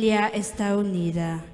familia está unida.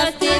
buenos.